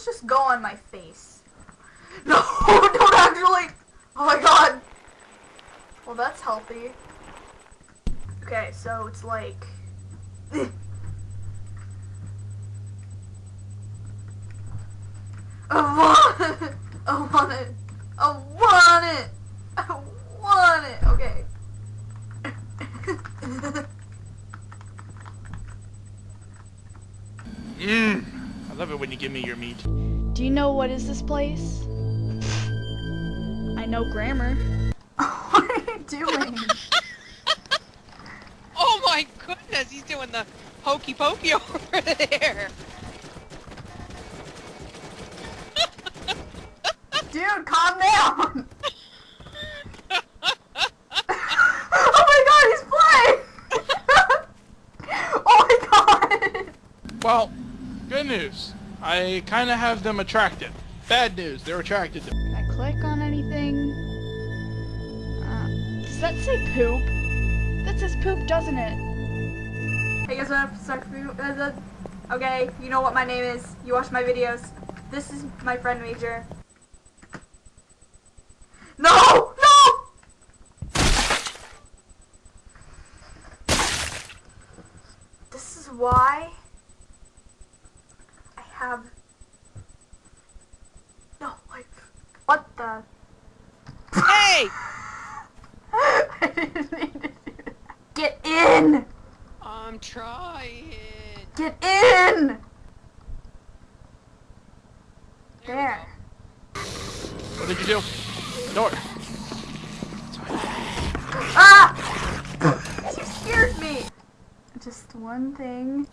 let's just go on my face. No, don't actually. Oh my god. Well, that's healthy. Okay, so it's like. I want it. I want it. I want it. I want it. Okay. Mmm. I love it when you give me your meat. Do you know what is this place? I know grammar. what are you doing? Oh my goodness, he's doing the hokey pokey over there. Dude, calm down. oh my god, he's playing! oh my god! Well, good news. I kind of have them attracted. Bad news, they're attracted to Can I click on anything? Uh, does that say poop? That says poop, doesn't it? Hey guys, what up? Suck for you. uh, the- Okay, you know what my name is. You watch my videos. This is my friend Major. No! No! This is why I have no life. What? Hey! I didn't mean to do that. Get in! I'm trying. Get in! There There. What did you do? Door. Ah! you scared me! Just one thing.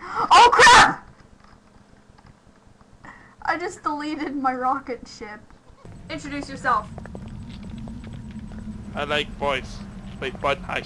Oh crap! I just deleted my rocket ship. Introduce yourself. I like boys. Wait, what? Hi.